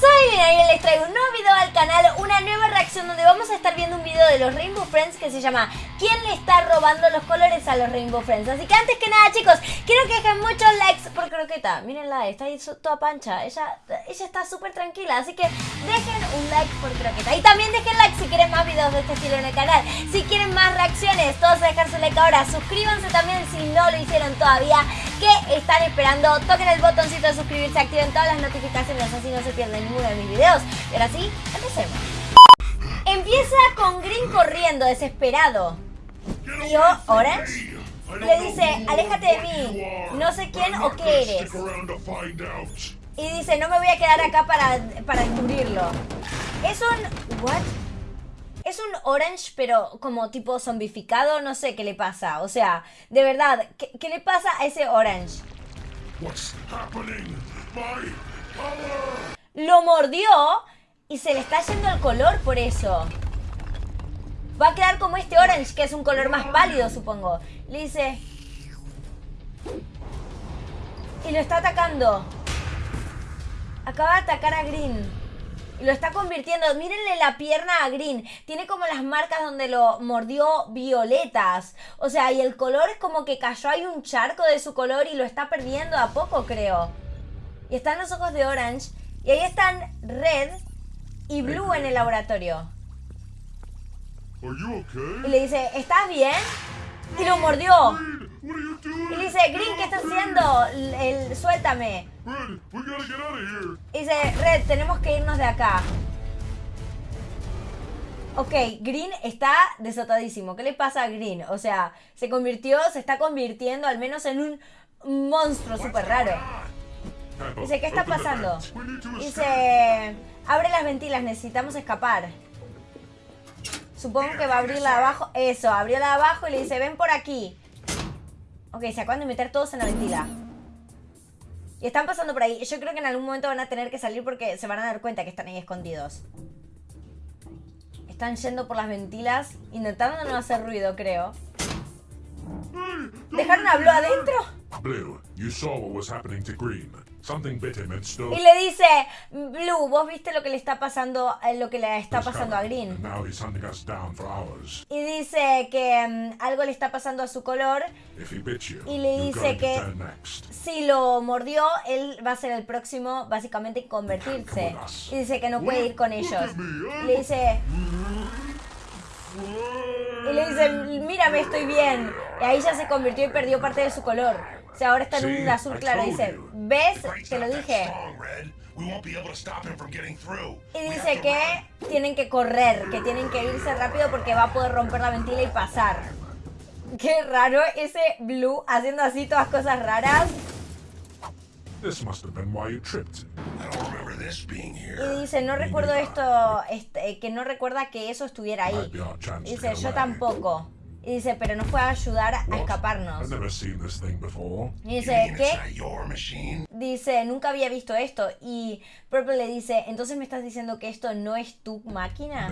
soy Lina y les traigo un nuevo video al canal, una nueva reacción donde vamos a estar viendo un video de los Rainbow Friends que se llama ¿Quién le está robando los colores a los Rainbow Friends? Así que antes que nada chicos, quiero que dejen muchos likes por Croqueta, mírenla, está ahí toda pancha, ella, ella está súper tranquila, así que dejen un like por Croqueta. Y también dejen like si quieren más videos de este estilo en el canal, si quieren más reacciones, todos a dejar su like ahora, suscríbanse también si no lo hicieron todavía, que están esperando, toquen el botoncito de suscribirse, activen todas las notificaciones así no se pierden de ninguno de mis videos. Y ahora sí, empecemos. Empieza con Green corriendo, desesperado. Y Orange le dice, aléjate de mí, no sé quién o qué eres. Y dice, no me voy a quedar acá para, para descubrirlo. Es un... ¿What? Es un orange, pero como tipo zombificado, no sé qué le pasa. O sea, de verdad, ¿qué, qué le pasa a ese orange? lo mordió y se le está yendo el color por eso. Va a quedar como este orange, que es un color más pálido, supongo. Le dice... Y lo está atacando. Acaba de atacar a Green. Lo está convirtiendo. Mírenle la pierna a Green. Tiene como las marcas donde lo mordió violetas. O sea, y el color es como que cayó. Hay un charco de su color y lo está perdiendo a poco, creo. Y están los ojos de Orange. Y ahí están Red y Blue en el laboratorio. Y le dice, ¿estás bien? Y lo mordió. Y dice, Green, ¿qué estás haciendo? El, suéltame. Y dice, Red, tenemos que irnos de acá. Ok, Green está desatadísimo. ¿Qué le pasa a Green? O sea, se convirtió, se está convirtiendo al menos en un monstruo súper raro. Dice, ¿qué está pasando? Dice, abre las ventilas, necesitamos escapar. Supongo que va a abrirla de abajo. Eso, abrió la de abajo y le dice, ven por aquí. Ok, se acaban de meter todos en la ventila. Y están pasando por ahí. Yo creo que en algún momento van a tener que salir porque se van a dar cuenta que están ahí escondidos. Están yendo por las ventilas, intentando no hacer ruido, creo. ¿Dejaron a Blue adentro? Blue, you saw what was happening to Green. Y le dice, Blue, vos viste lo que le está pasando, eh, lo que le está pasando a Green. Y dice que mm, algo le está pasando a su color. Y le dice que si lo mordió, él va a ser el próximo, básicamente, en convertirse. Y dice que no puede ir con ellos. Y le dice... Y le dice, mírame, estoy bien. Y ahí ya se convirtió y perdió parte de su color. O sea, ahora está en un azul claro. Dice, ¿ves? Te lo dije. Y dice que tienen que correr, que tienen que irse rápido porque va a poder romper la ventila y pasar. Qué raro ese Blue haciendo así todas cosas raras. Y dice, no recuerdo esto, este, que no recuerda que eso estuviera ahí. Dice, yo tampoco. Y dice, pero nos puede ayudar a escaparnos. Y dice, ¿qué? Dice, nunca había visto esto. Y Purple le dice, entonces me estás diciendo que esto no es tu máquina.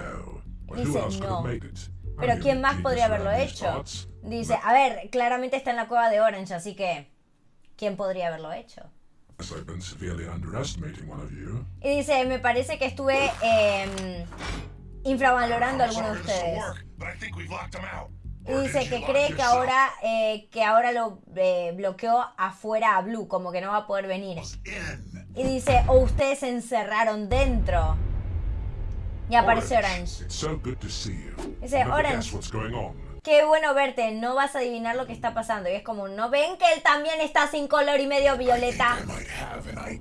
Dice, no. Pero ¿quién más podría haberlo hecho? Dice, a ver, claramente está en la cueva de Orange, así que ¿quién podría haberlo hecho? Y dice, me parece que estuve eh, infravalorando a alguno de ustedes. Y dice que cree que ahora, eh, que ahora lo eh, bloqueó afuera a Blue, como que no va a poder venir. Y dice, o ustedes se encerraron dentro. Y aparece Orange. Dice, Orange, qué bueno verte, no vas a adivinar lo que está pasando. Y es como, ¿no ven que él también está sin color y medio violeta?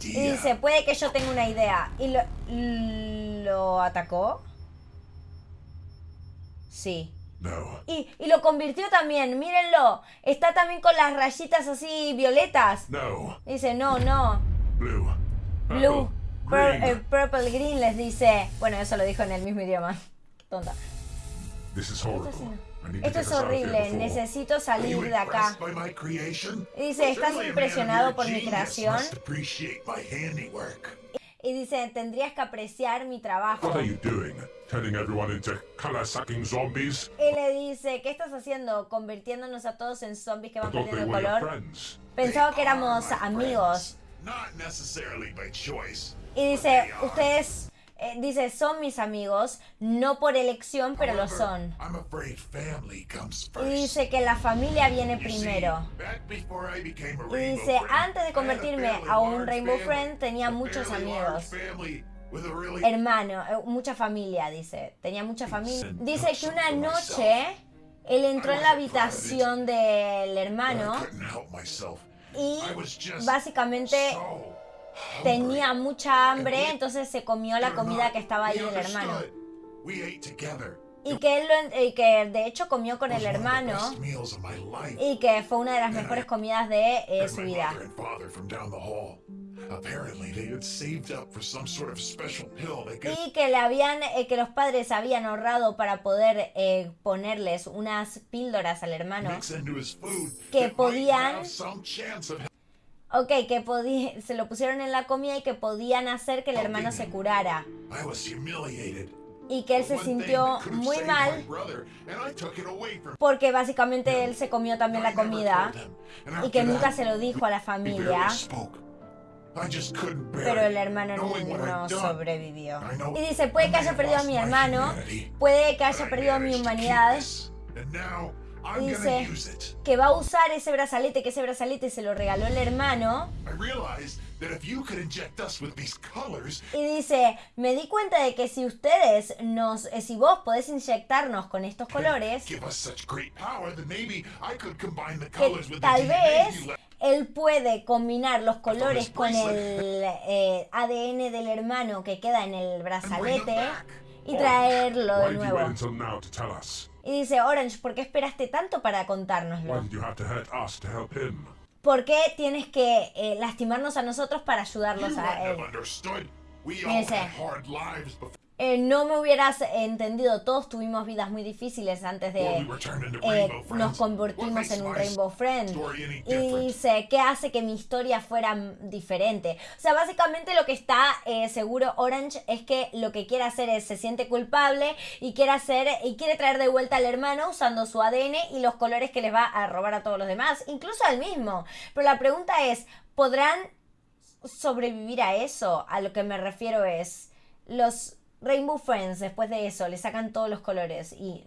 Y dice, puede que yo tenga una idea. ¿Y lo, lo atacó? Sí. Y, lo convirtió también, mírenlo. Está también con las rayitas así violetas. Dice, no, no. Blue. Blue. Eh, purple green les dice. Bueno, eso lo dijo en el mismo idioma. Tonta. Esto es horrible, necesito salir de acá. Y dice, ¿estás impresionado por mi creación? Y dice, tendrías que apreciar mi trabajo. Y le dice, ¿qué estás haciendo? Convirtiéndonos a todos en zombies que van perdiendo el color. Pensaba que éramos amigos. Y dice, ustedes, eh, dice, son mis amigos, no por elección, pero lo son. Y dice que la familia viene primero. Y dice, antes de convertirme a un Rainbow Friend, tenía muchos amigos. Hermano, eh, mucha familia, dice. Tenía mucha familia. Dice que una noche él entró en la habitación del hermano y básicamente tenía mucha hambre, entonces se comió la comida que estaba ahí del hermano. Y que, él y que de hecho comió con el hermano. y que fue una de las mejores comidas de eh, su vida. Y que le habían, eh, que los padres habían ahorrado para poder eh, ponerles unas píldoras al hermano. que podían Ok, que se lo pusieron en la comida y que podían hacer que el hermano se curara. Y que él se sintió muy mal porque básicamente él se comió también la comida y que nunca se lo dijo a la familia. Pero el hermano no, sobrevivió. Y dice, puede que haya perdido a mi hermano, puede que haya perdido a mi humanidad. Dice que va a usar ese brazalete, que ese brazalete se lo regaló el hermano. Y dice, me di cuenta de que si ustedes nos, eh, si vos podés inyectarnos con estos colores, que tal vez él puede combinar los colores con el eh, ADN del hermano que queda en el brazalete y traerlo de nuevo. Y dice, Orange, ¿por qué esperaste tanto para contárnoslo? ¿Por qué tienes que eh, lastimarnos a nosotros para ayudarlos a él? dice, eh, no me hubieras entendido. Todos tuvimos vidas muy difíciles antes de eh, nos convertimos en un Rainbow Friend. Y dice, ¿qué hace que mi historia fuera diferente? O sea, básicamente lo que está eh, seguro Orange es que lo que quiere hacer es, se siente culpable y quiere hacer, y quiere traer de vuelta al hermano usando su ADN y los colores que les va a robar a todos los demás, incluso al mismo. Pero la pregunta es, ¿podrán sobrevivir a eso? A lo que me refiero es, los Rainbow Friends, después de eso, le sacan todos los colores y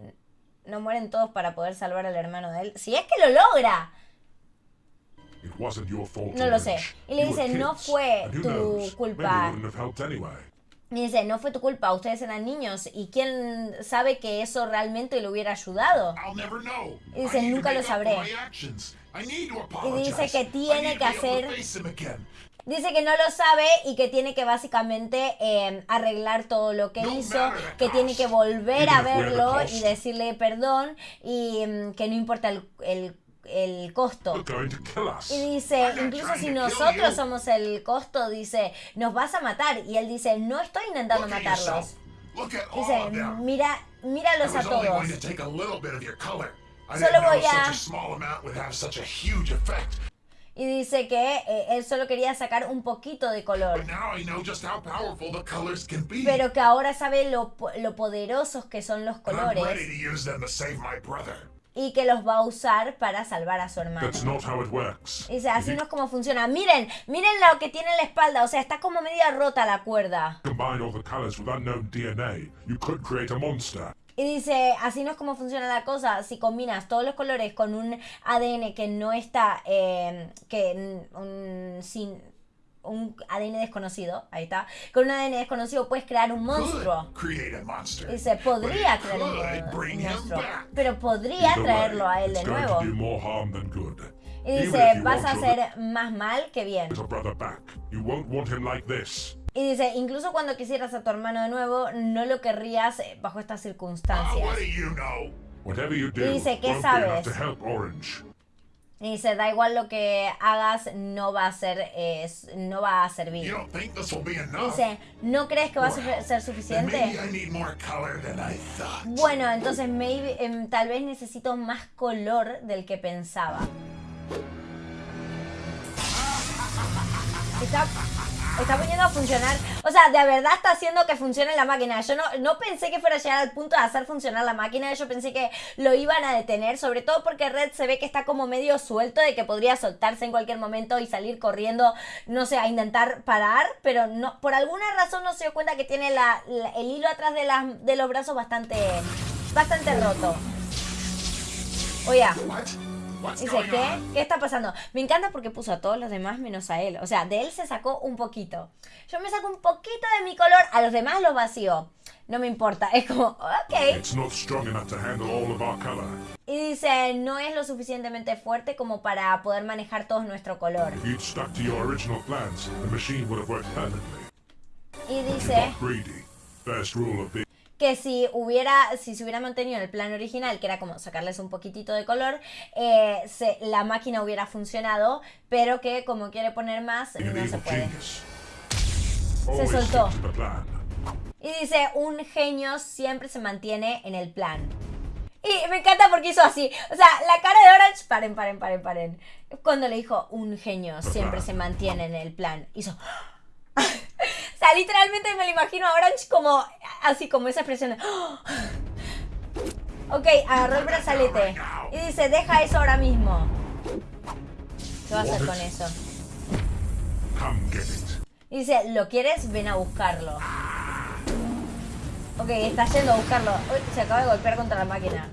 no mueren todos para poder salvar al hermano de él. Si es que lo logra. No lo sé. Y le dice, no fue tu culpa. Y dice, no fue tu culpa, ustedes eran niños. ¿Y quién sabe que eso realmente le hubiera ayudado? Y dice, nunca lo sabré. Y dice que tiene que hacer Dice que no lo sabe y que tiene que básicamente em, arreglar todo lo que hizo, que tiene que volver a verlo y decirle perdón y em, que no importa el, el, costo. Y dice, incluso si nosotros somos el costo, dice, nos vas a matar. Y él dice, no estoy intentando matarlos. Dice, mira, míralos a todos. Solo voy a y dice que eh, él solo quería sacar un poquito de color. Pero que ahora sabe lo, lo poderosos que son los colores. Y que los va a usar para salvar a su hermano. Dice, así no es como funciona. Miren, miren lo que tiene en la espalda. O sea, está como media rota la cuerda. Y dice, así no es como funciona la cosa. Si combinas todos los colores con un ADN que no está, eh, que un, sin un ADN desconocido, ahí está, con un ADN desconocido puedes crear un monstruo. Dice, podría crear un, monstruo, pero podría traerlo a él de nuevo. Y dice, vas a hacer más mal que bien. Y dice, incluso cuando quisieras a tu hermano de nuevo, no lo querrías eh, bajo estas circunstancias. Y dice, ¿qué sabes? Y dice, da igual lo que hagas, no va a ser, no va a servir. Dice, ¿no crees que va a ser suficiente? Bueno, entonces em, tal vez necesito más color del que pensaba. Está está poniendo a funcionar. O sea, de verdad está haciendo que funcione la máquina. Yo no, no pensé que fuera a llegar al punto de hacer funcionar la máquina. Yo pensé que lo iban a detener. Sobre todo porque Red se ve que está como medio suelto de que podría soltarse en cualquier momento y salir corriendo, no sé, a intentar parar. Pero no, por alguna razón no se dio cuenta que tiene la, el hilo atrás de, las, de los brazos bastante, bastante roto. Oye. Dice, ¿qué? ¿Qué está pasando? Me encanta porque puso a todos los demás menos a él. O sea, de él se sacó un poquito. Yo me saco un poquito de mi color, a los demás los vacío. No me importa, es como, ok. Y dice, no es lo suficientemente fuerte como para poder manejar todo nuestro color. Y dice que si hubiera, si se hubiera mantenido en el plan original, que era como sacarles un poquitito de color, eh, se, la máquina hubiera funcionado, pero que como quiere poner más, no se puede. Se soltó. Y dice, un genio siempre se mantiene en el plan. Y me encanta porque hizo así. O sea, la cara de Orange, paren, paren, paren, paren. Cuando le dijo, un genio siempre se mantiene en el plan, hizo sea, literalmente me lo imagino a Orange como, así como esa expresión de... Ok, agarró el brazalete. Y dice, deja eso ahora mismo. ¿Qué va a hacer con eso? Y dice, ¿lo quieres? Ven a buscarlo. Ok, está yendo a buscarlo. Uy, se acaba de golpear contra la máquina.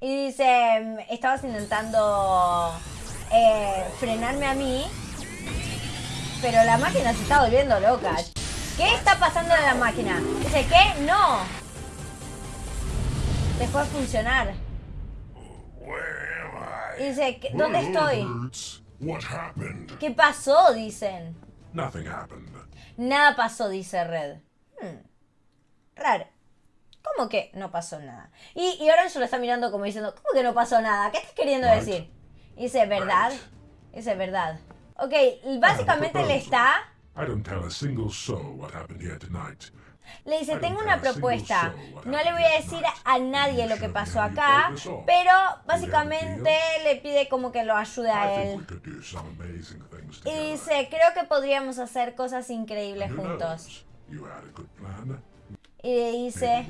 Y dice, estabas intentando eh, frenarme a mí pero la máquina se está volviendo loca. ¿Qué está pasando en la máquina? Dice, ¿qué? No. Dejó de funcionar. Dice, ¿dónde estoy? ¿Qué pasó? Dicen. Nada pasó, dice Red. Hmm. Raro. ¿Cómo que no pasó nada? Y, y Orange lo está mirando como diciendo, ¿cómo que no pasó nada? ¿Qué estás queriendo decir? Dice, ¿verdad? Dice, ¿verdad? Ok, básicamente le está... Le dice, tengo una propuesta. No le voy a decir a nadie lo que pasó acá, pero básicamente le pide como que lo ayude a él. Y dice, creo que podríamos hacer cosas increíbles juntos. Y dice...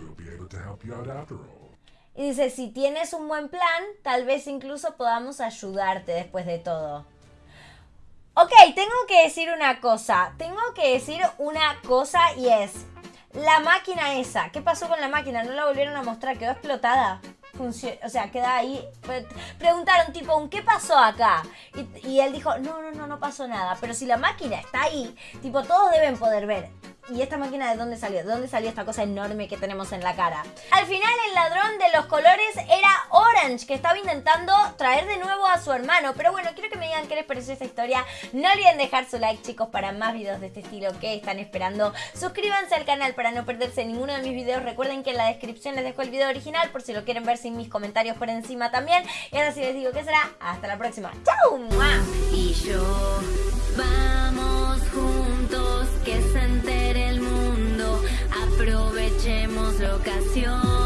Y dice, si tienes un buen plan, tal vez incluso podamos ayudarte después de todo. Ok, tengo que decir una cosa. Tengo que decir una cosa y es... La máquina esa. ¿Qué pasó con la máquina? ¿No la volvieron a mostrar? ¿Quedó explotada? o sea, queda ahí. Preguntaron, tipo, ¿qué pasó acá? Y, y, él dijo, no, no, no, no pasó nada. Pero si la máquina está ahí, tipo, todos deben poder ver. ¿Y esta máquina de dónde salió? ¿De dónde salió esta cosa enorme que tenemos en la cara? Al final el ladrón de los colores era Orange, que estaba intentando traer de nuevo a su hermano. Pero bueno, quiero que me digan qué les pareció esta historia. No olviden dejar su like, chicos, para más videos de este estilo que están esperando. Suscríbanse al canal para no perderse ninguno de mis videos. Recuerden que en la descripción les dejo el video original por si lo quieren ver sin mis comentarios por encima también. Y ahora sí les digo que será. Hasta la próxima. ¡Chao! Y yo, vamos juntos, que locación